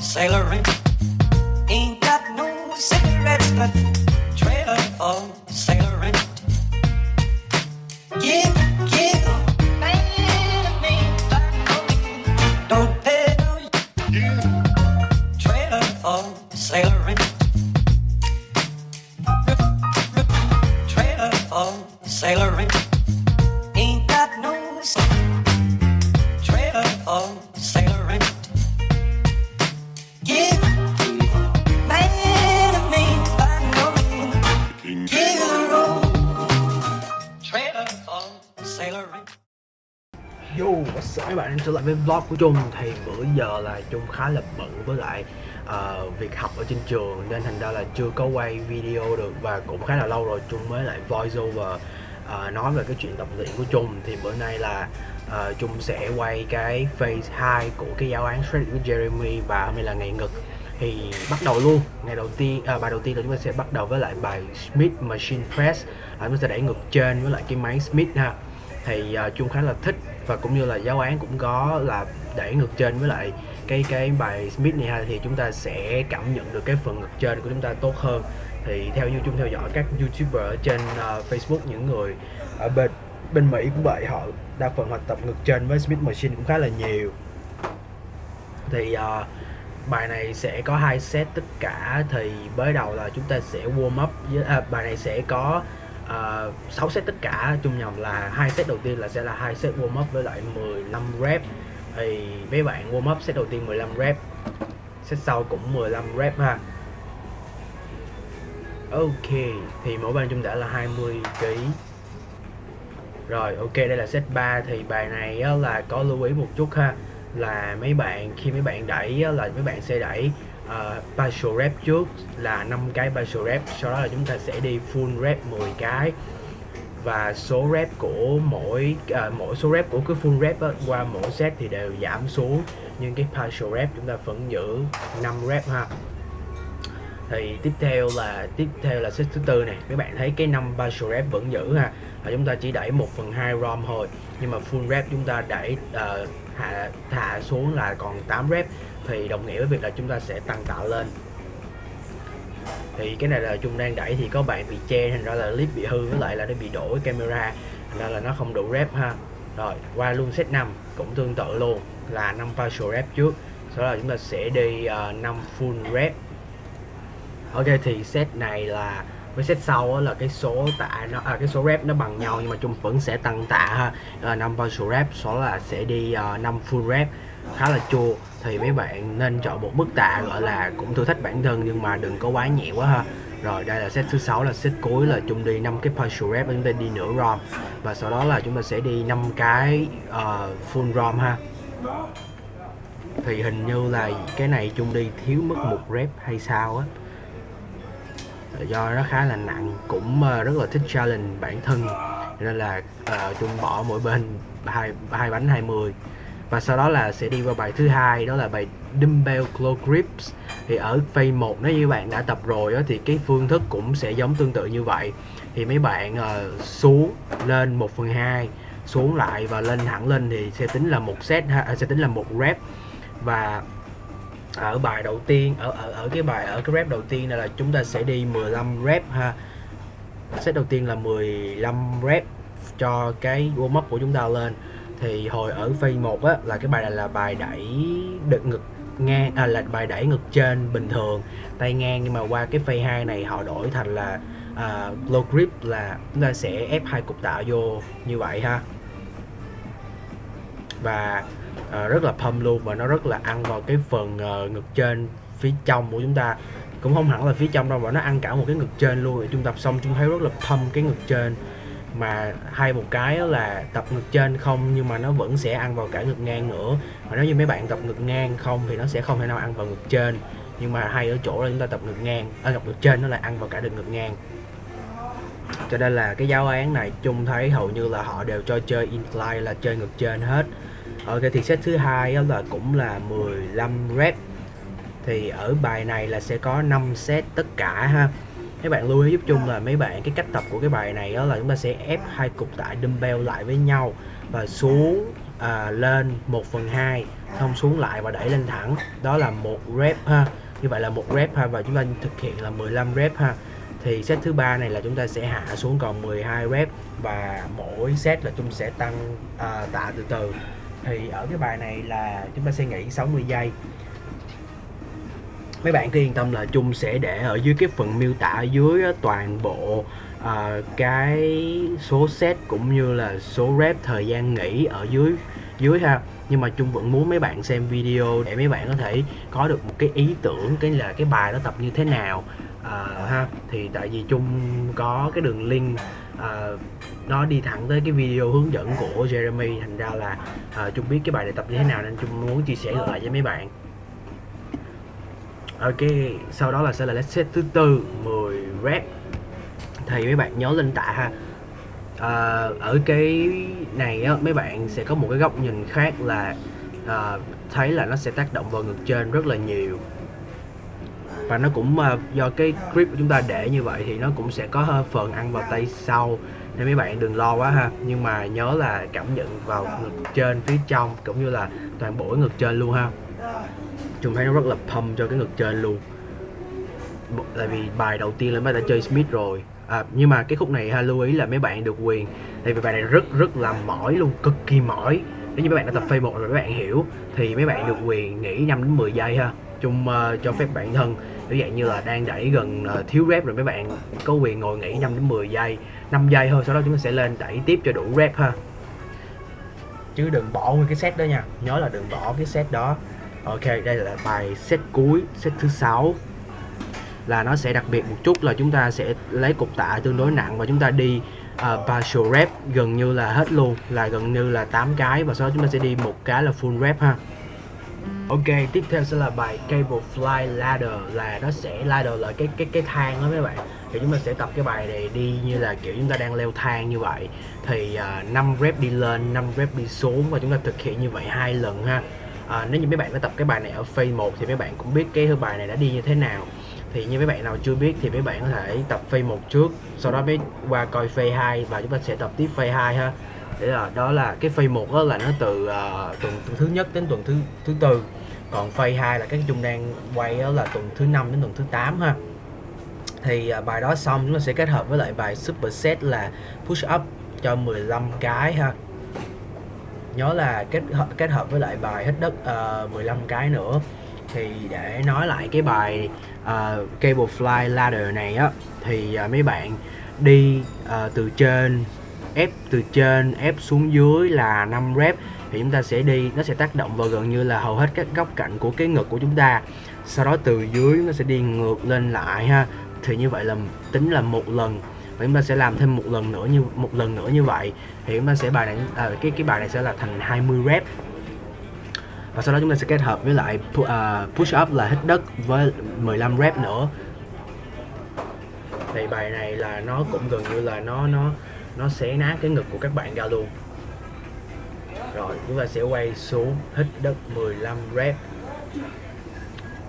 sailoring. Ain't got no cigarettes, but trailer for sailoring. Give, give, man, don't pay no trailer for sailoring. Trailer for sailoring. Ain't got no Yo, các bạn trở lại với vlog của Trung. Thì bữa giờ là Trung khá là bận với lại uh, việc học ở trên trường Nên thành ra là chưa có quay video được Và cũng khá là lâu rồi Trung mới lại voice over uh, nói về cái chuyện tập luyện của Trung. Thì bữa nay là uh, Trung sẽ quay cái phase 2 của cái giáo án Shred với Jeremy Và hôm nay là ngày ngực. Thì bắt đầu luôn ngày đầu tiên à, bài đầu tiên là chúng ta sẽ bắt đầu với lại bài Smith Machine Press. À, chúng ta sẽ đẩy ngực trên với lại cái máy Smith ha thì uh, khá là thích và cũng như là giáo án cũng có là đẩy ngược trên với lại cái cái bài Smith này ha thì chúng ta sẽ cảm nhận được cái phần ngược trên của chúng ta tốt hơn. Thì theo như chung theo dõi các youtuber ở trên uh, Facebook những người ở bên bên Mỹ cũng vậy họ đa phần họ tập ngược trên với Smith Machine cũng khá là nhiều. Thì uh, bài này sẽ có hai set tất cả thì mới đầu là chúng ta sẽ warm up với à, bài này sẽ có uh, 6 set tất cả chung nhầm là hai set đầu tiên là sẽ là hai set warm up với lại 15 rep. Thì mấy bạn warm up set đầu tiên 15 rep set sau cũng 15 rep ha. Ok thì mỗi bàn chung đã là 20 kg rồi ok đây là set 3 thì bài này á, là có lưu ý một chút ha là mấy bạn khi mấy bạn đẩy á, là mấy bạn sẽ đẩy uh, partial rep trước là 5 cái partial rep sau đó là chúng ta sẽ đi full rep 10 cái. Và số rep của mỗi uh, mỗi số rep của cái full rep á, qua mỗi set thì đều giảm xuống. Nhưng cái partial rep chúng ta vẫn giữ 5 rep ha thì tiếp theo là tiếp theo là set thứ tư này các bạn thấy cái năm partial rep vẫn giữ ha và chúng ta chỉ đẩy 1 phần 2 rom thôi. Nhưng mà full rep chúng ta đẩy uh, hạ thả xuống là còn 8 rep. Thì đồng nghĩa với việc là chúng ta sẽ tăng tạ lên. Thì cái này là chung đang đẩy thì có bạn bị che thành ra là clip bị hư với lại là nó bị đổ camera. Thành ra là nó không đủ rep ha. Rồi qua luôn set 5 cũng tương tự luôn là 5 partial rep trước. Sau đó là chúng ta sẽ đi ờ, uh, 5 full rep ok thì set này là với set sau là cái số tạ nó à, cái số rep nó bằng nhau nhưng mà chung vẫn sẽ tăng tạ ha. À, 5 partial rep số là sẽ đi ờ, uh, 5 full rep khá là chua. Thì mấy bạn nên chọn một mức tạ gọi là cũng thử thách bản thân nhưng mà đừng có quá nhẹ quá ha. Rồi đây là set thứ sáu là set cuối là chung đi 5 cái partial rep chúng ta đi nửa rom. Và sau đó là chúng ta sẽ đi 5 cái uh, full rom ha. Thì hình như là cái này chung đi thiếu mất một rep hay sao á do nó khá là nặng cũng ờ, rất là thích challenge bản thân. Nên là ờ, uh, chung bỏ mỗi bên hai hai bánh 20 và sau đó là sẽ đi qua bài thứ hai đó là bài dumbbell claw grips. Thì ở phase 1 nếu như bạn đã tập rồi đó, thì cái phương thức cũng sẽ giống tương tự như vậy. Thì mấy bạn uh, xuống lên 1 phần 2 xuống lại và lên thẳng lên thì sẽ tính là một set à, sẽ tính là một rep. Và ở bài đầu tiên ở ở ở cái bài ở cái rep đầu tiên này là chúng ta sẽ đi 15 rep ha. Set đầu tiên là 15 rep cho cái warm up của chúng ta lên. Thì hồi ở phase 1 á là cái bài này là bài đẩy đực ngực ngang à, là bài đẩy ngực trên bình thường tay ngang. Nhưng mà qua cái phase 2 này họ đổi thành là à, low grip là chúng ta sẽ ép hai cục tạ vô như vậy ha. Và uh, rất là pump luôn và nó rất là ăn vào cái phần uh, ngực trên phía trong của chúng ta. Cũng không hẳn là phía trong đâu mà nó ăn cả một cái ngực trên luôn. Thì chúng tập xong chúng thấy rất là pump cái ngực trên. Mà hay một cái là tập ngực trên không nhưng mà nó vẫn sẽ ăn vào cả ngực ngang nữa. Và nếu như mấy bạn tập ngực ngang không thì nó sẽ không thể nào ăn vào ngực trên. Nhưng mà hay ở chỗ là chúng ta tập ngực ngang ở à, ngực trên nó lại ăn vào cả được ngực ngang. Cho nên là cái giáo án này chung thấy hầu như là họ đều cho chơi incline là chơi ngực trên hết ok thì set thứ hai là cũng là 15 rep. Thì ở bài này là sẽ có 5 set tất cả ha. Mấy bạn lưu ý giúp chung là mấy bạn cái cách tập của cái bài này đó là chúng ta sẽ ép hai cục tạ dumbbell lại với nhau và xuống à, lên 1 phần 2 xong xuống lại và đẩy lên thẳng. Đó là một rep ha. Như vậy là một rep ha và chúng ta thực hiện là 15 rep ha. Thì set thứ ba này là chúng ta sẽ hạ xuống còn 12 rep và mỗi set là chúng sẽ tăng à, tạ từ từ thì ở cái bài này là chúng ta sẽ nghỉ 60 giây. Mấy bạn cứ yên tâm là chung sẽ để ở dưới cái phần miêu tả ở dưới toàn bộ uh, cái số set cũng như là số rep thời gian nghỉ ở dưới dưới ha. Nhưng mà chung vẫn muốn mấy bạn xem video để mấy bạn có thể có được một cái ý tưởng cái là cái bài đó tập như thế nào à, ha thì tại vì chung có cái đường link à, nó đi thẳng tới cái video hướng dẫn của Jeremy thành ra là à, chung biết cái bài này tập như thế nào nên chung muốn chia sẻ lại với mấy bạn. Ok sau đó là sẽ là let's set thứ tư 10 rep. Thì mấy bạn nhớ lên tạ ha. À, ở cái này á mấy bạn sẽ có một cái góc nhìn khác là à, thấy là nó sẽ tác động vào ngực trên rất là nhiều và nó cũng uh, do cái grip của chúng ta để như vậy thì nó cũng sẽ có hơi phần ăn vào tay sau. Nên mấy bạn đừng lo quá ha. Nhưng mà nhớ là cảm nhận vào ngực trên phía trong cũng như là toàn bộ cái ngực trên luôn ha. Chúng thấy nó rất là pump cho cái ngực trên luôn. Tại vì bài đầu tiên là mấy đã chơi Smith rồi. À, nhưng mà cái khúc này ha lưu ý là mấy bạn được quyền. Tại vì bài này rất rất là mỏi luôn cực kỳ mỏi. Nếu như mấy bạn đã tập phase một rồi mấy bạn hiểu thì mấy bạn được quyền nghỉ 5 đến 10 giây ha chung uh, cho phép bản thân. Ví dụ như là đang đẩy gần uh, thiếu rep rồi mấy bạn. Có quyền ngồi nghỉ 5 đến 10 giây 5 giây thôi sau đó chúng ta sẽ lên đẩy tiếp cho đủ rep ha. Chứ đừng bỏ nguyên cái set đó nha. Nhớ là đừng bỏ cái set đó. Ok đây là bài set cuối set thứ sáu. Là nó sẽ đặc biệt một chút là chúng ta sẽ lấy cục tạ tương đối nặng và chúng ta đi uh, partial rep gần như là hết luôn. Là gần như là 8 cái và sau đó chúng ta sẽ đi một cái là full rep ha. Ok, tiếp theo sẽ là bài Cable Fly Ladder là nó sẽ ladder là cái cái cái thang đó mấy bạn. Thì chúng ta sẽ tập cái bài này đi như là kiểu chúng ta đang leo thang như vậy. Thì à, uh, 5 rep đi lên, 5 rep đi xuống và chúng ta thực hiện như vậy hai lần ha. À, nếu như mấy bạn đã tập cái bài này ở phase 1 thì mấy bạn cũng biết cái bài này đã đi như thế nào thì như mấy bạn nào chưa biết thì mấy bạn có thể tập phase 1 trước sau đó mới qua coi phase 2 và chúng ta sẽ tập tiếp phase 2 ha để là đó là cái phase một đó là nó từ uh, tuần thứ nhất đến tuần thứ thứ tư. Còn phase 2 là các chung đang quay đó là tuần thứ năm đến tuần thứ 8 ha. Thì uh, bài đó xong chúng ta sẽ kết hợp với lại bài super set là push up cho 15 cái ha. Nhớ là kết hợp kết hợp với lại bài hít đất à, uh, 15 cái nữa. Thì để nói lại cái bài uh, cable fly ladder này á thì uh, mấy bạn đi uh, từ trên ép từ trên ép xuống dưới là 5 rep thì chúng ta sẽ đi nó sẽ tác động vào gần như là hầu hết các góc cạnh của cái ngực của chúng ta. Sau đó từ dưới nó sẽ đi ngược lên lại ha. Thì như vậy là tính là một lần. Và chúng ta sẽ làm thêm một lần nữa như một lần nữa như vậy. Thì chúng ta sẽ bài này à, cái cái bài này sẽ là thành 20 rep. Và sau đó chúng ta sẽ kết hợp với lại à, push up là hít đất với 15 rep nữa. Thì bài này là nó cũng gần như là nó nó nó xé nát cái ngực của các bạn ra luôn. Rồi chúng ta sẽ quay xuống hít đất 15 rep.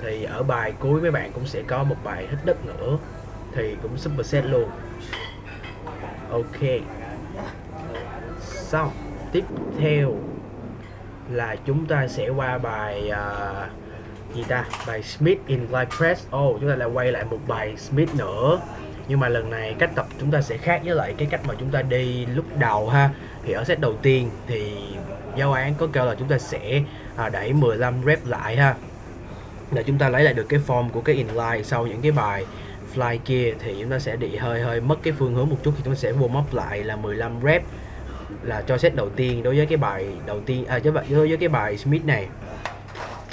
Thì ở bài cuối mấy bạn cũng sẽ có một bài hít đất nữa thì cũng super set luôn. Ok. Xong tiếp theo là chúng ta sẽ qua bài uh, gì ta? Bài Smith in Glide Press. Oh chúng ta lại quay lại một bài Smith nữa nhưng mà lần này cách tập chúng ta sẽ khác với lại cái cách mà chúng ta đi lúc đầu ha. Thì ở set đầu tiên thì giáo án có kêu là chúng ta sẽ à, đẩy 15 rep lại ha. Để chúng ta lấy lại được cái form của cái inline sau những cái bài fly kia thì chúng ta sẽ bị hơi hơi mất cái phương hướng một chút. Thì chúng ta sẽ warm up lại là 15 rep là cho set đầu tiên đối với cái bài đầu tiên à đối với cái bài Smith này.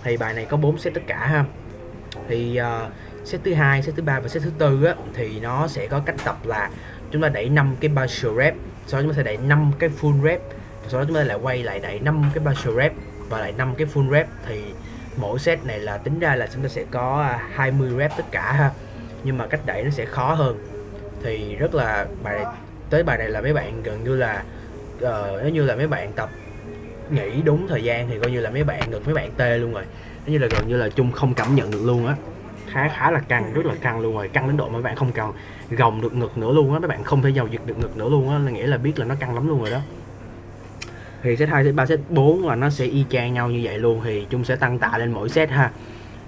Thì bài này có 4 set tất cả ha. Thì uh, set thứ hai set thứ ba và set thứ tư á thì nó sẽ có cách tập là chúng ta đẩy 5 cái partial rep sau đó chúng ta sẽ đẩy 5 cái full rep sau đó chúng ta lại quay lại đẩy 5 cái partial rep và lại 5 cái full rep. Thì mỗi set này là tính ra là chúng ta sẽ có 20 rep tất cả ha nhưng mà cách đẩy nó sẽ khó hơn. Thì rất là bài này, tới bài này là mấy bạn gần như là uh, nếu như là mấy bạn tập nghỉ đúng thời gian thì coi như là mấy bạn được mấy bạn tê luôn rồi. Nếu như là gần như là chung không cảm nhận được luôn á khá khá là căng rất là căng luôn rồi. Căng đến độ mà bạn không còn gồng được ngực nữa luôn á mấy bạn không thể giao dịch được ngực nữa luôn á là nghĩa là biết là nó căng lắm luôn rồi đó. Thì set 2, set 3, set 4 là nó sẽ y chang nhau như vậy luôn thì chúng sẽ tăng tạ lên mỗi set ha.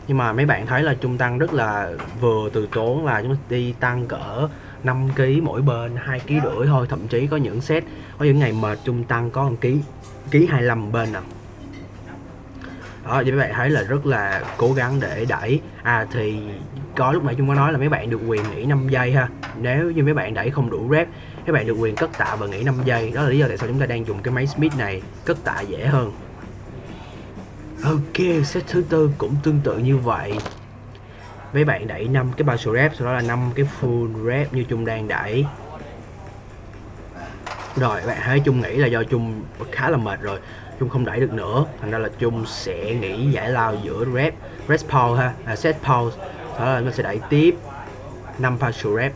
Nhưng mà mấy bạn thấy là chung tăng rất là vừa từ tốn là chúng đi tăng cỡ 5 kg mỗi bên 2 kg rưỡi thôi. Thậm chí có những set có những ngày mệt chung tăng có 1 kg ký 25 bên nè đó thì mấy bạn thấy là rất là cố gắng để đẩy. À thì có lúc nãy chúng có nói là mấy bạn được quyền nghỉ 5 giây ha. Nếu như mấy bạn đẩy không đủ rep các bạn được quyền cất tạ và nghỉ 5 giây. Đó là lý do tại sao chúng ta đang dùng cái máy Smith này cất tạ dễ hơn. Ok, set thứ tư cũng tương tự như vậy. Mấy bạn đẩy 5 cái partial rep, sau đó là 5 cái full rep như Trung đang đẩy. Rồi, bạn thấy Trung nghĩ là do Trung khá là mệt rồi chung không đẩy được nữa. Thành ra là chung sẽ nghỉ giải lao giữa rep Rest pause ha, à, set pause đó là nó sẽ đẩy tiếp 5 partial rep.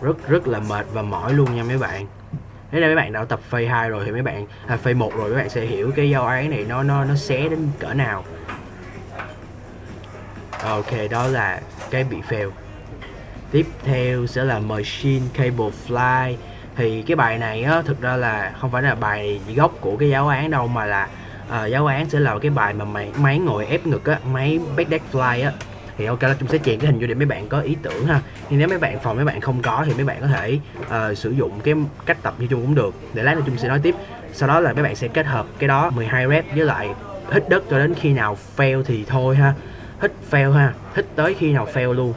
Rất rất là mệt và mỏi luôn nha mấy bạn. Nếu mấy bạn đã tập phase 2 rồi thì mấy bạn à, phase 1 rồi mấy bạn sẽ hiểu cái giao án này nó nó nó xé đến cỡ nào. Ok đó là cái bị fail. Tiếp theo sẽ là machine cable fly thì cái bài này á thực ra là không phải là bài gốc của cái giáo án đâu mà là uh, giáo án sẽ là cái bài mà máy, máy ngồi ép ngực á máy backdash fly á. Thì ok là chúng sẽ chèn cái hình vô để mấy bạn có ý tưởng ha. Nhưng nếu mấy bạn phòng mấy bạn không có thì mấy bạn có thể uh, sử dụng cái cách tập như chung cũng được. Để lát nữa chung sẽ nói tiếp. Sau đó là mấy bạn sẽ kết hợp cái đó 12 rep với lại hít đất cho đến khi nào fail thì thôi ha. Hít fail ha. Hít tới khi nào fail luôn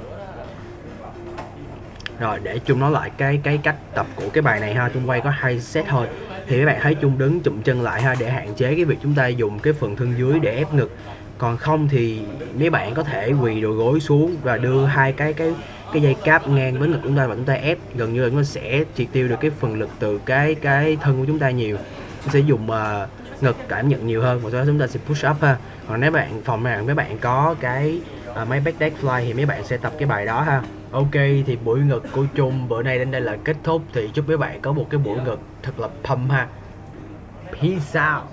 rồi để chung nói lại cái cái cách tập của cái bài này ha. Chung quay có hai set thôi. Thì các bạn thấy chung đứng chụm chân lại ha để hạn chế cái việc chúng ta dùng cái phần thân dưới để ép ngực. Còn không thì mấy bạn có thể quỳ đầu gối xuống và đưa hai cái cái cái dây cáp ngang với ngực chúng ta và chúng ta ép. Gần như là nó sẽ triệt tiêu được cái phần lực từ cái cái thân của chúng ta nhiều. Chúng sẽ dùng uh, ngực cảm nhận nhiều hơn và sau đó chúng ta sẽ push up ha. Còn nếu bạn phòng này mấy bạn có cái uh, máy back deck fly thì mấy bạn sẽ tập cái bài đó ha ok thì buổi ngực của chung bữa nay đến đây là kết thúc. Thì chúc mấy bạn có một cái buổi ngực thật là pump ha. Peace out.